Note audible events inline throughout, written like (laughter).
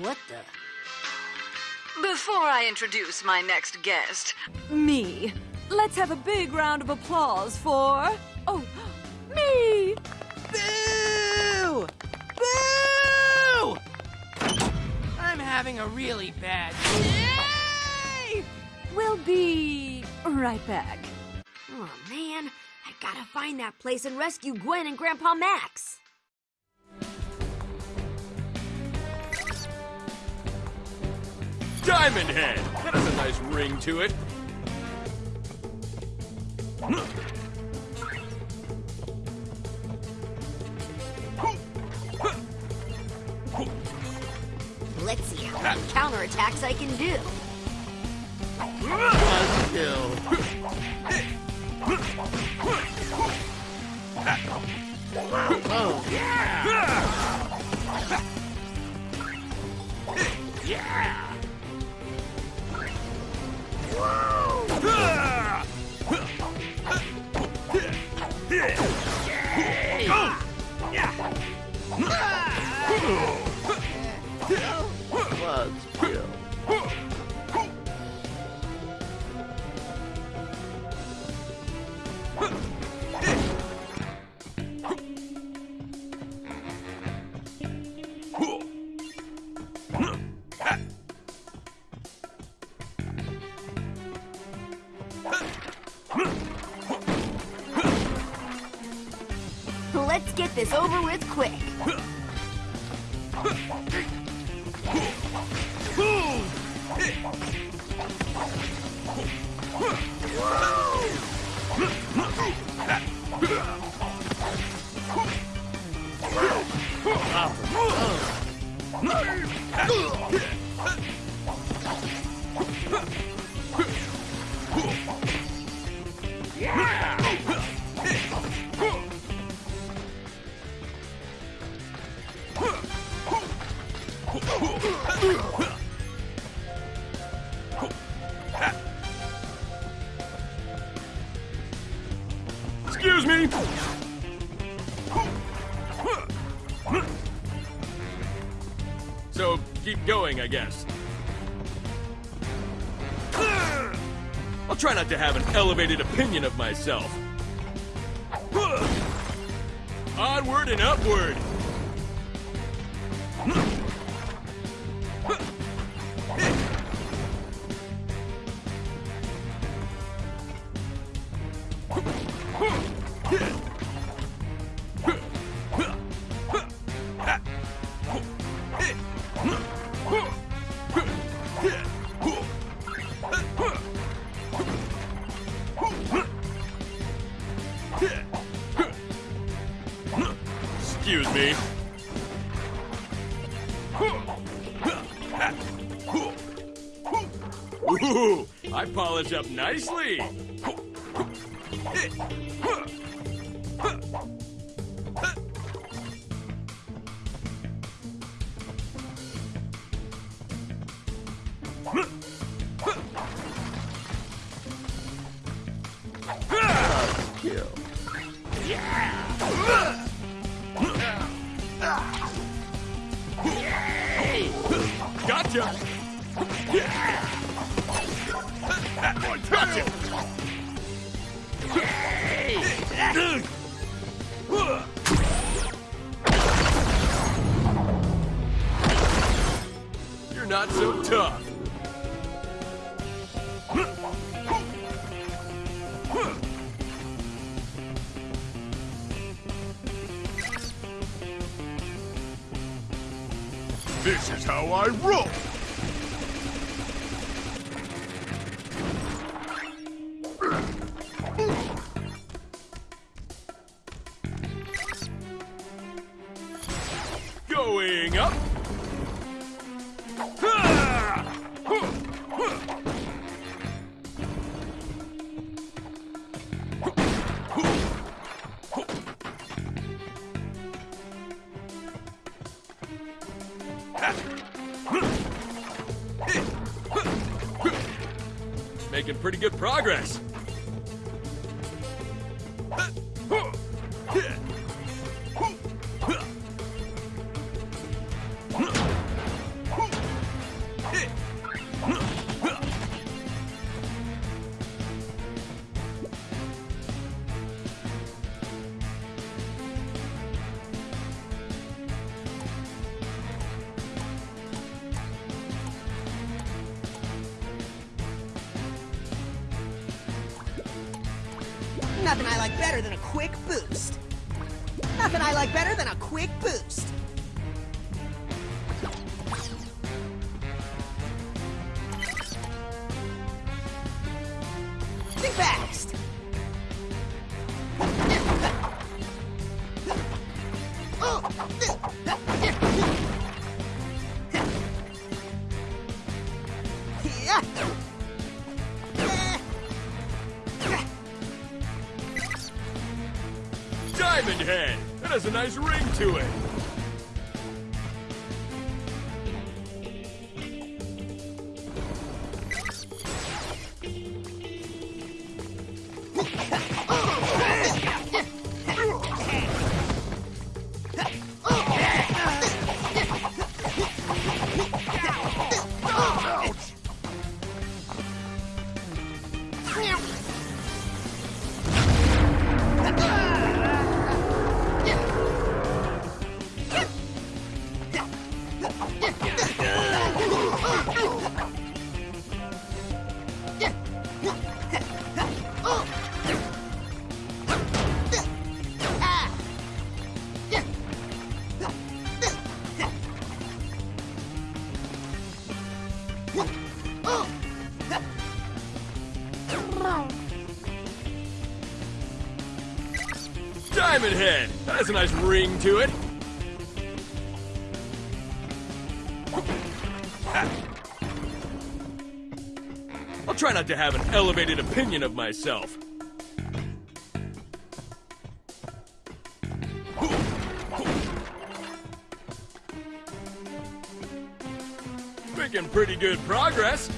What the? Before I introduce my next guest, Me. Let's have a big round of applause for. Oh, me! Boo! Boo! I'm having a really bad day! We'll be right back. Oh man, I gotta find that place and rescue Gwen and Grandpa Max. Diamond Head! That has a nice ring to it. Let's see how many counterattacks I can do. One kill. Oh, was Excuse me! So, keep going, I guess. I'll try not to have an elevated opinion of myself. Onward and upward! Nicely. Pretty good progress. Head! That has a nice ring to it. Diamond Head! That has a nice ring to it. I'll try not to have an elevated opinion of myself. Making pretty good progress.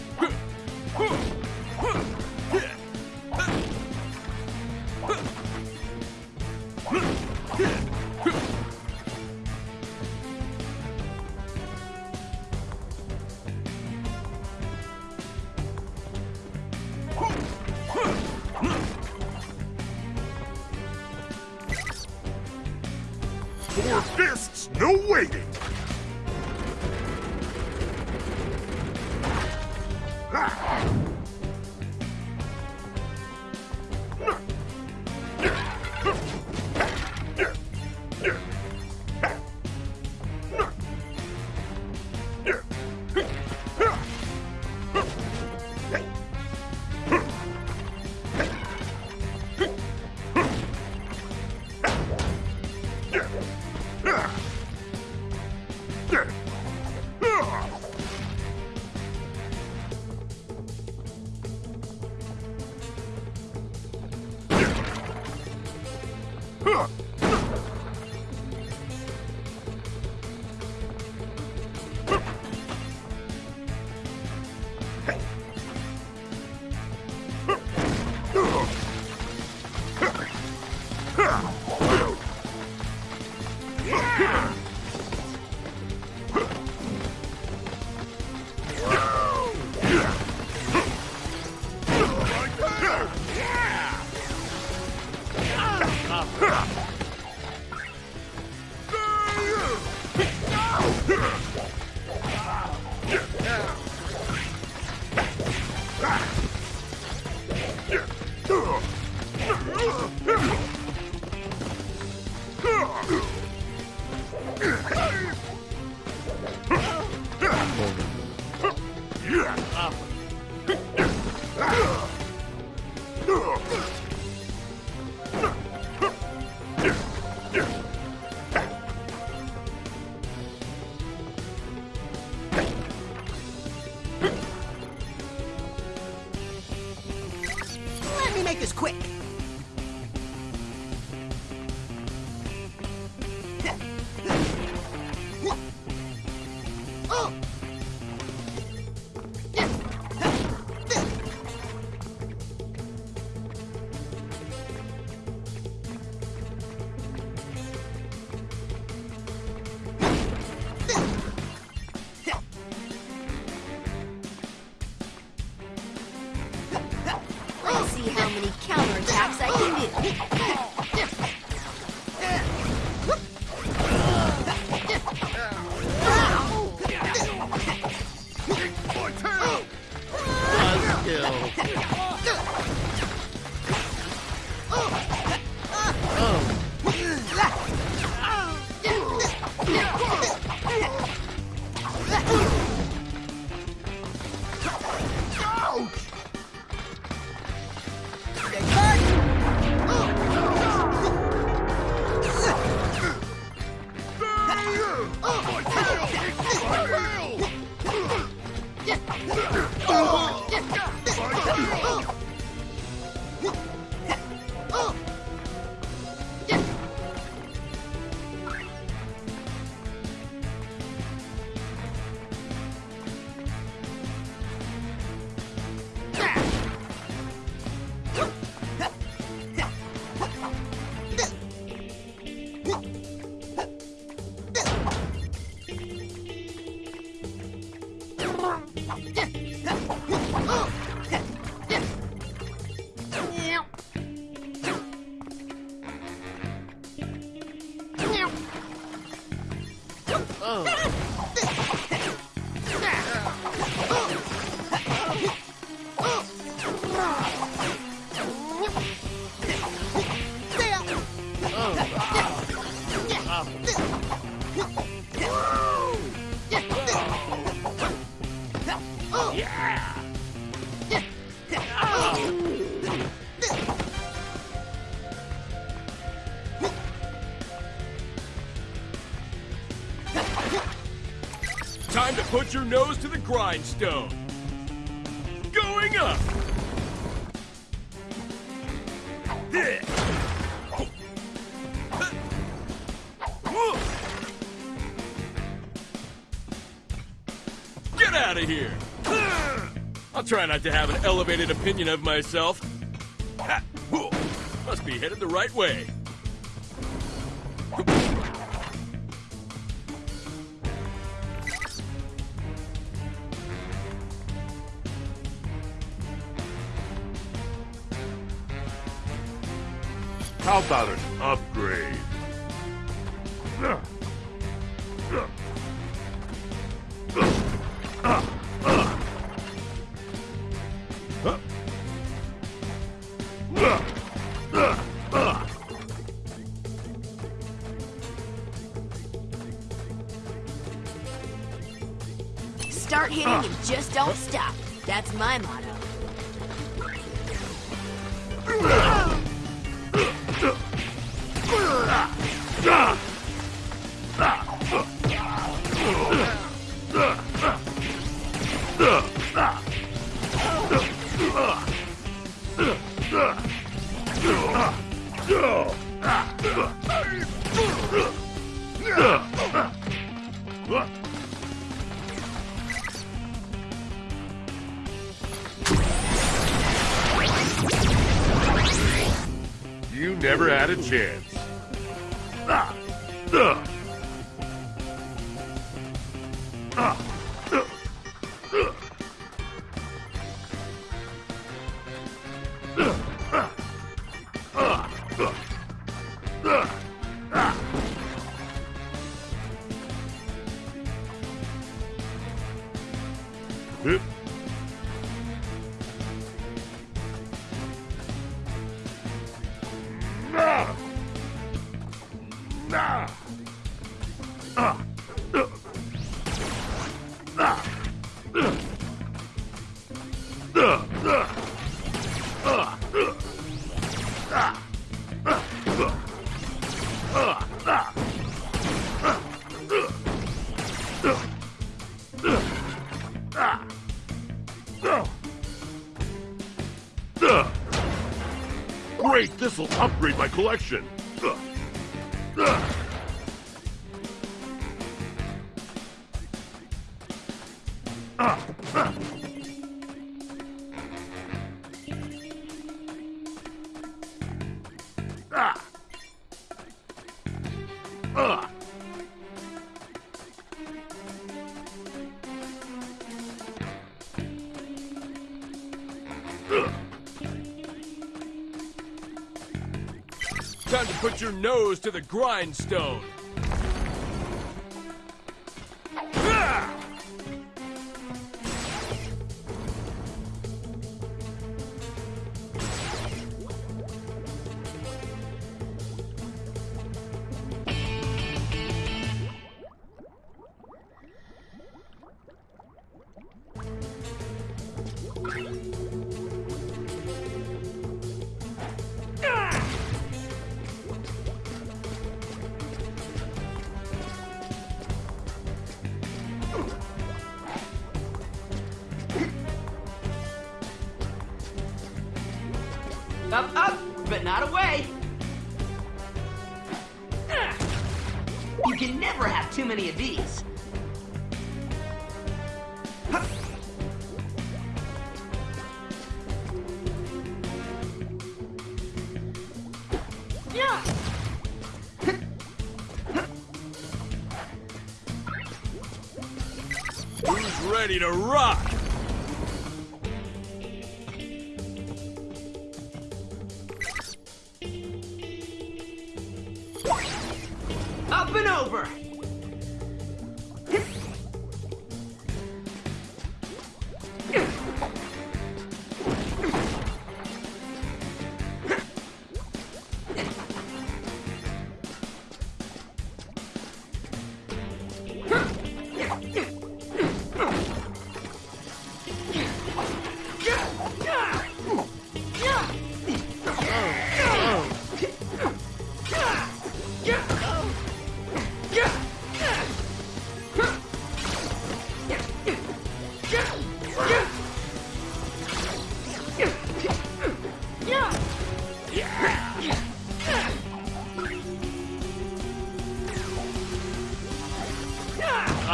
Come on! Buzzkill. Oh. Grindstone. Going up. Get out of here. I'll try not to have an elevated opinion of myself. Must be headed the right way. How about an upgrade? Start Ah, Great, this'll upgrade my collection. Put your nose to the grindstone. Ready to rock?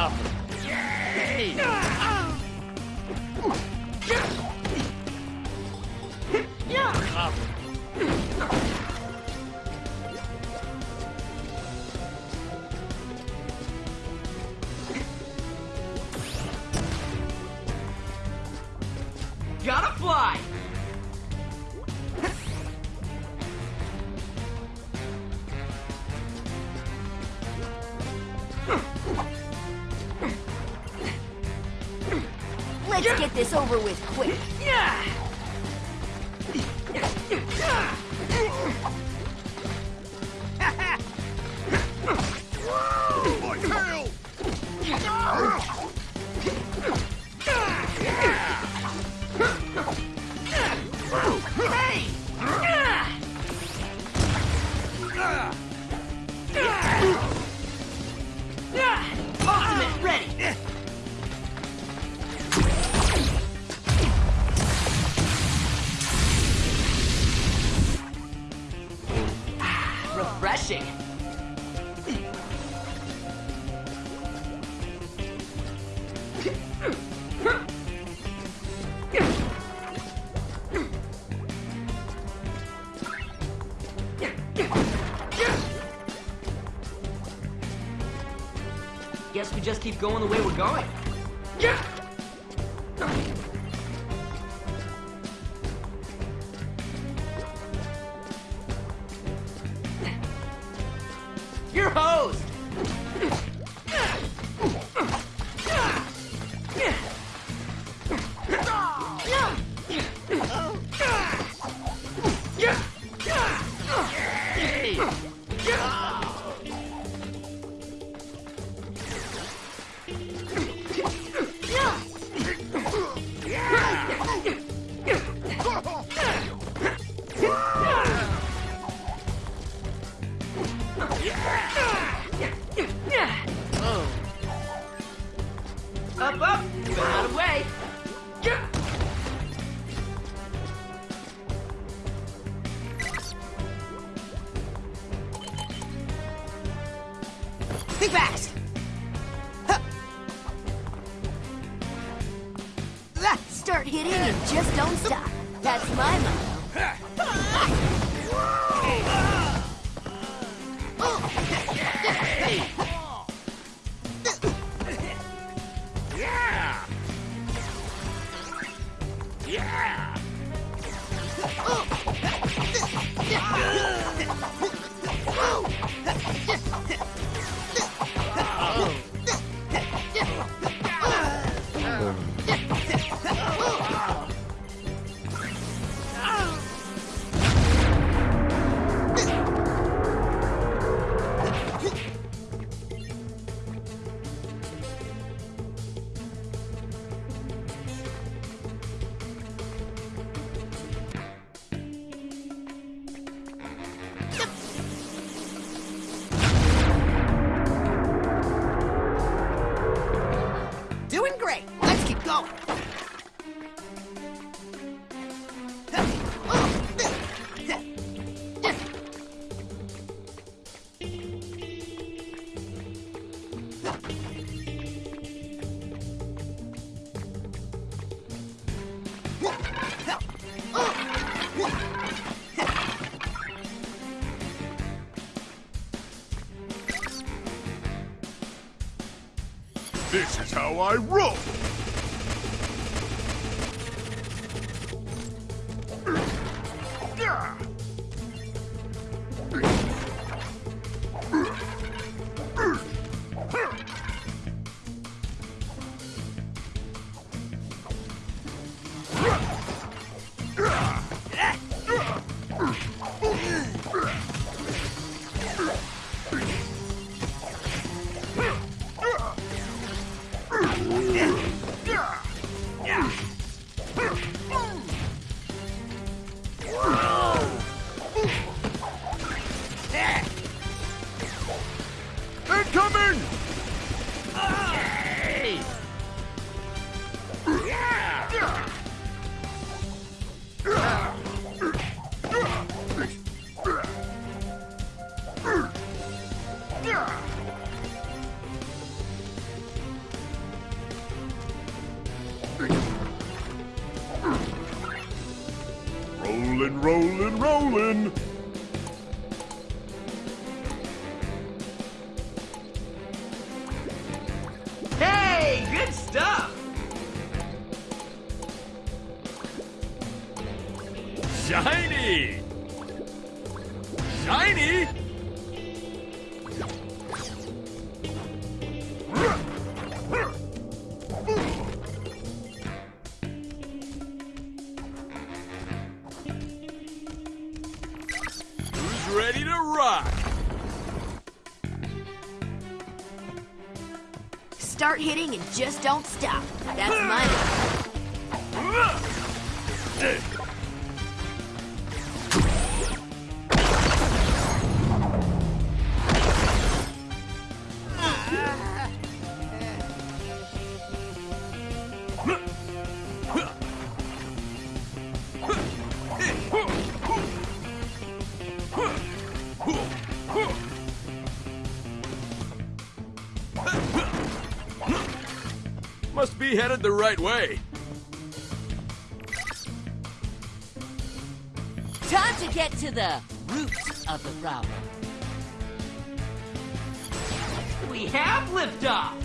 happen. Let's get this over with quick. Guess we just keep going the way we're going. Your Up, how I roll! Rock! Start hitting and just don't stop. That's my (laughs) headed the right way. Time to get to the root of the problem. We have liftoff!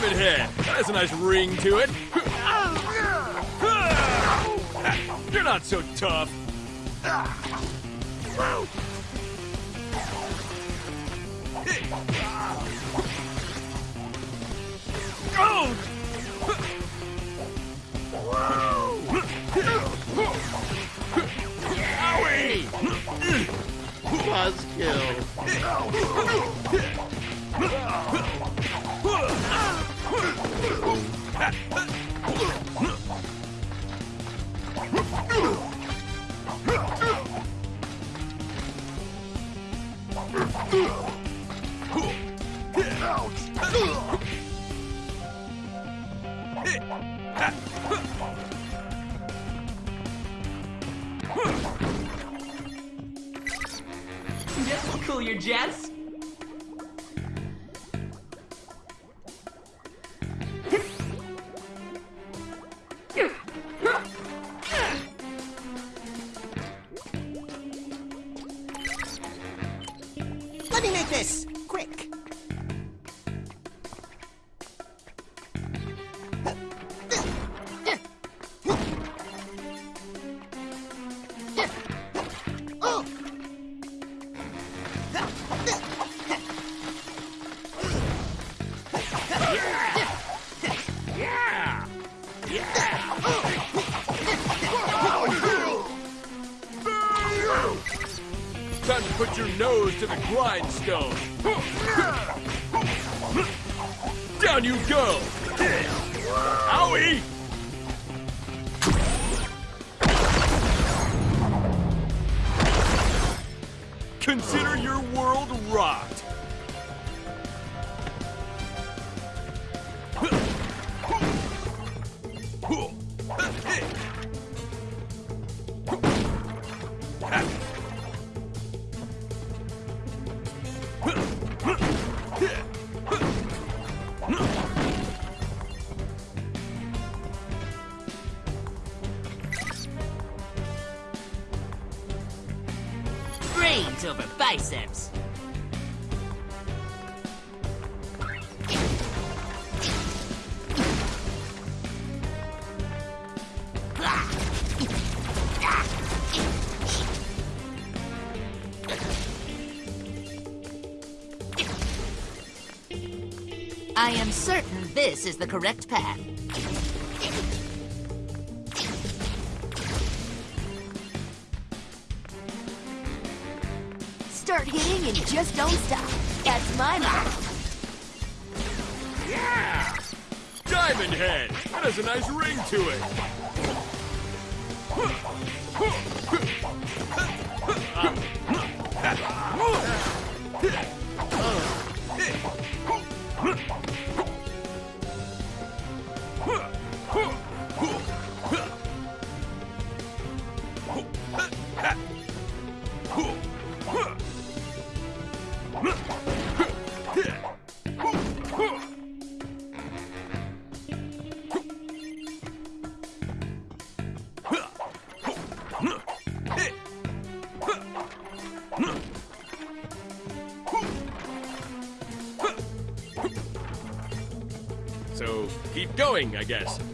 Diamond Head! That has a nice ring to it. You're not so tough. Owie! Buzzkill. This cool your jets. Let me make this Over biceps. I am certain this is the correct path. Just don't stop. That's my motto. Yeah! Diamond Head! That has a nice ring to it. (laughs) So I guess.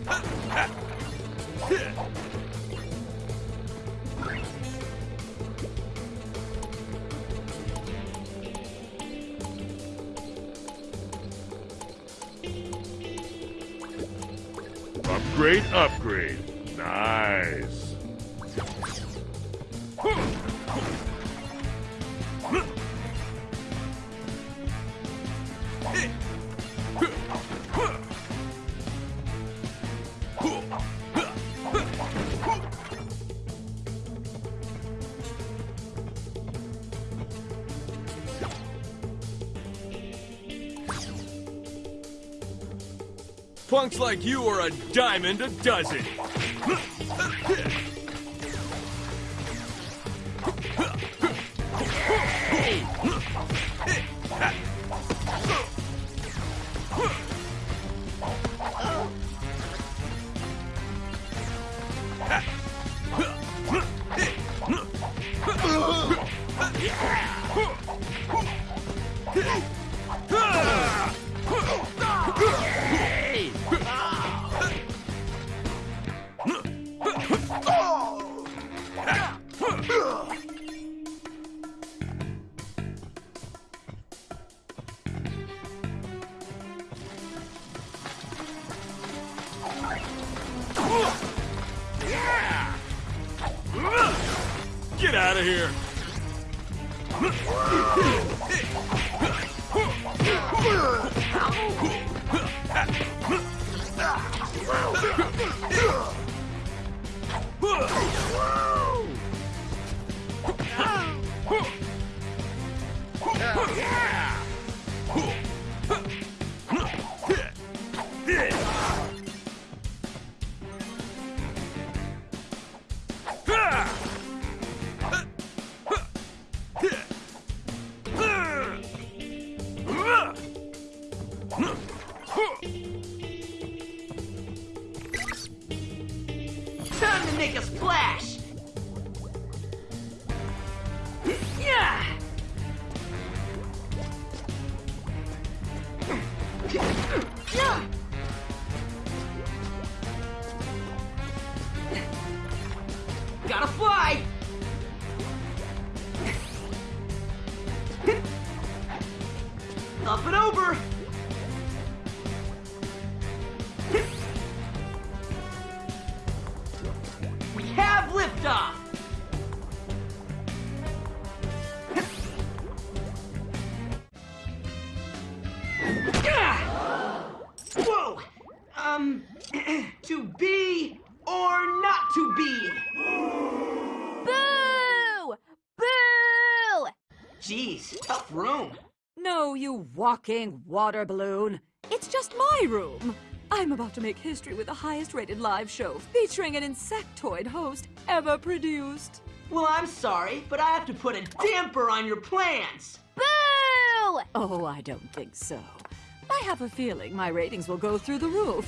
Punks like you are a diamond a dozen. Jeez, tough room. No, you walking water balloon. It's just my room. I'm about to make history with the highest rated live show featuring an insectoid host ever produced. Well, I'm sorry, but I have to put a damper on your plans. Boo! Oh, I don't think so. I have a feeling my ratings will go through the roof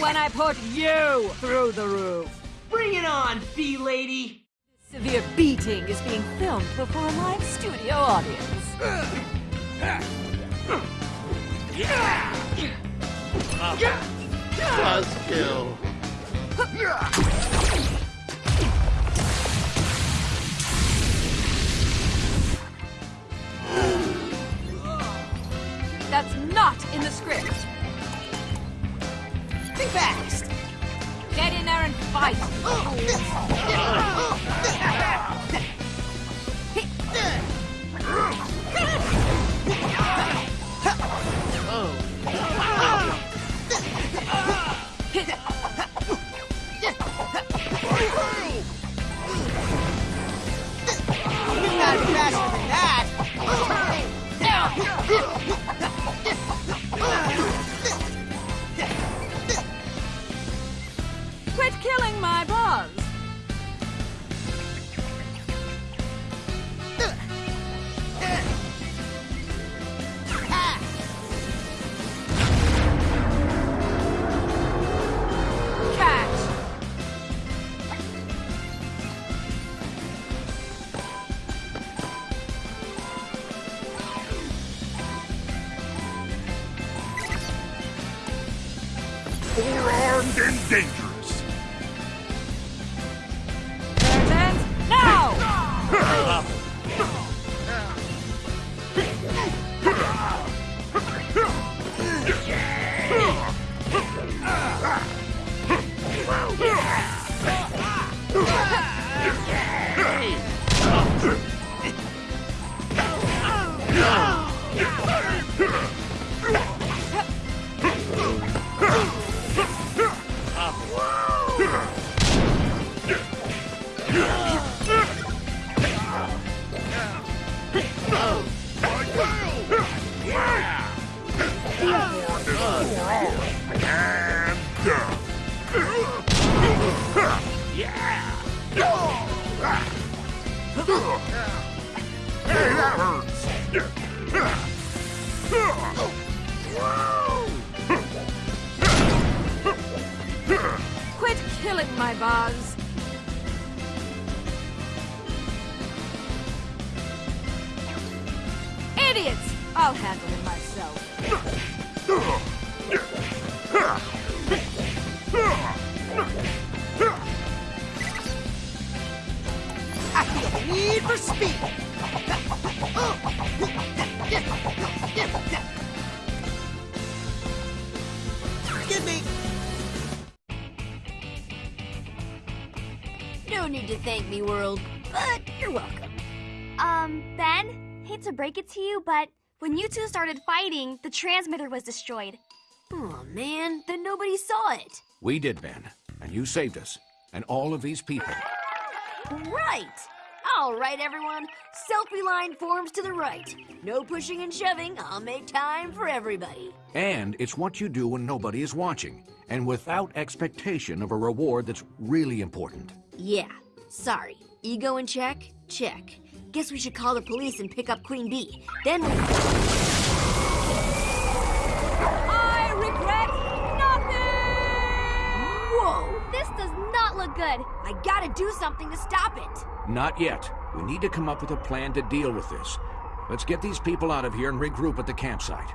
when I put you through the roof. Bring it on, bee lady. Severe beating is being filmed before a live studio audience. Buzzkill. That's not in the script. Think fast. Get in there and fight. No need to thank me, world, but you're welcome. Um, Ben, hate to break it to you, but when you two started fighting, the transmitter was destroyed. Oh man, then nobody saw it. We did, Ben. And you saved us. And all of these people. Right. All right, everyone. Selfie line forms to the right. No pushing and shoving. I'll make time for everybody. And it's what you do when nobody is watching. And without expectation of a reward that's really important. Yeah. Sorry. Ego in check? Check. Guess we should call the police and pick up Queen Bee. Then we. I regret nothing! Whoa! This does not look good. I gotta do something to stop it. Not yet. We need to come up with a plan to deal with this. Let's get these people out of here and regroup at the campsite.